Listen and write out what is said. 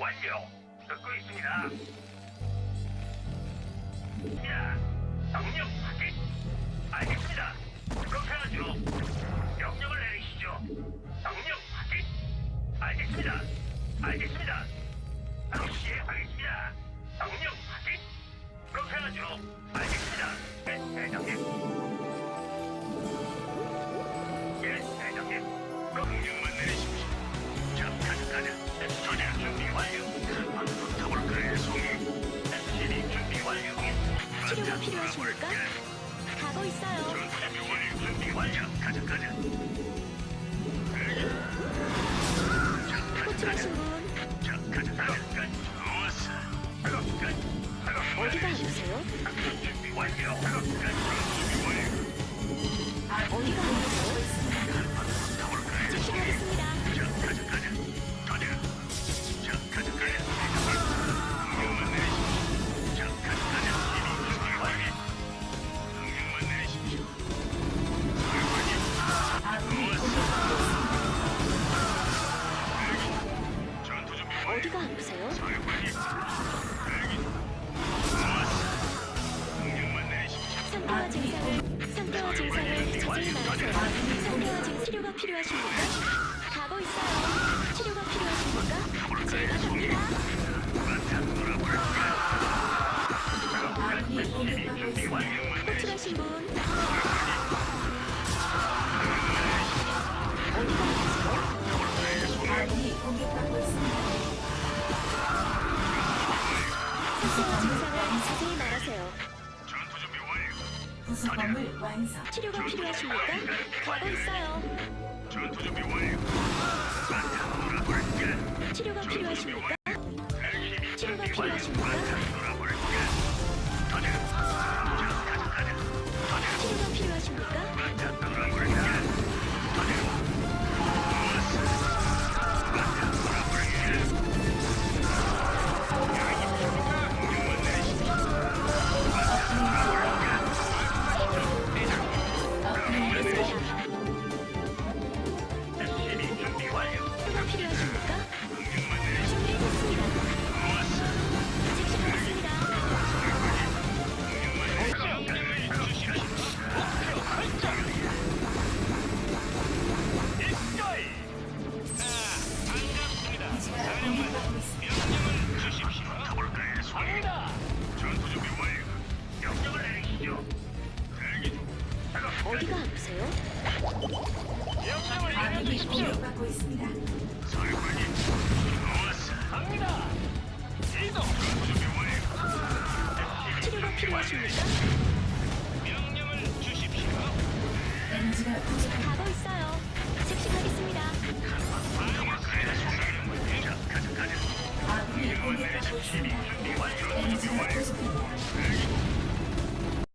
완료. 듣고 있습니다. 야, 명령 확인. 알겠습니다. 그렇게 하죠. 명령을 내리시죠. 명령 확인. 알겠습니다. 알겠습니다. 바로 시행하겠습니다. 명령 확인. 그렇게 하죠. 치료가 필요하십니까? 가고 있어요. 호출하신 가자. 분 어디가 끝. 아프세요? 어디가 아프세요? 상태와 증상을 상태와 증상을 자세히 말하세요. 상태와 증 치료가 필요하십니까? 부속건물 완성. 치료가 필요하십니까? 가고 있어요. 전투 준비 완료. 치료가 필요하십니까? 치료가. 필요하십니까? 치료가 필요하십니까? 아군이 공격받고 있습니다. 치료가 필요하십니까? 에너지가 부족합니다. 가고 있어요. 즉시 가겠습니다. 아군이 공격받고 있습니다. 에너지가 부족합니다.